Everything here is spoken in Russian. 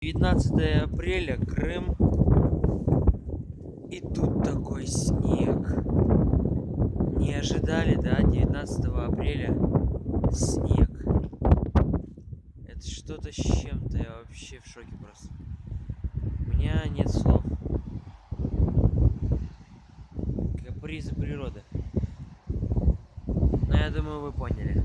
19 апреля, Крым. И тут такой снег. Не ожидали, да, 19 апреля снег. Это что-то с чем-то, я вообще в шоке просто. У меня нет слов. Капризы природы. Но я думаю, вы поняли.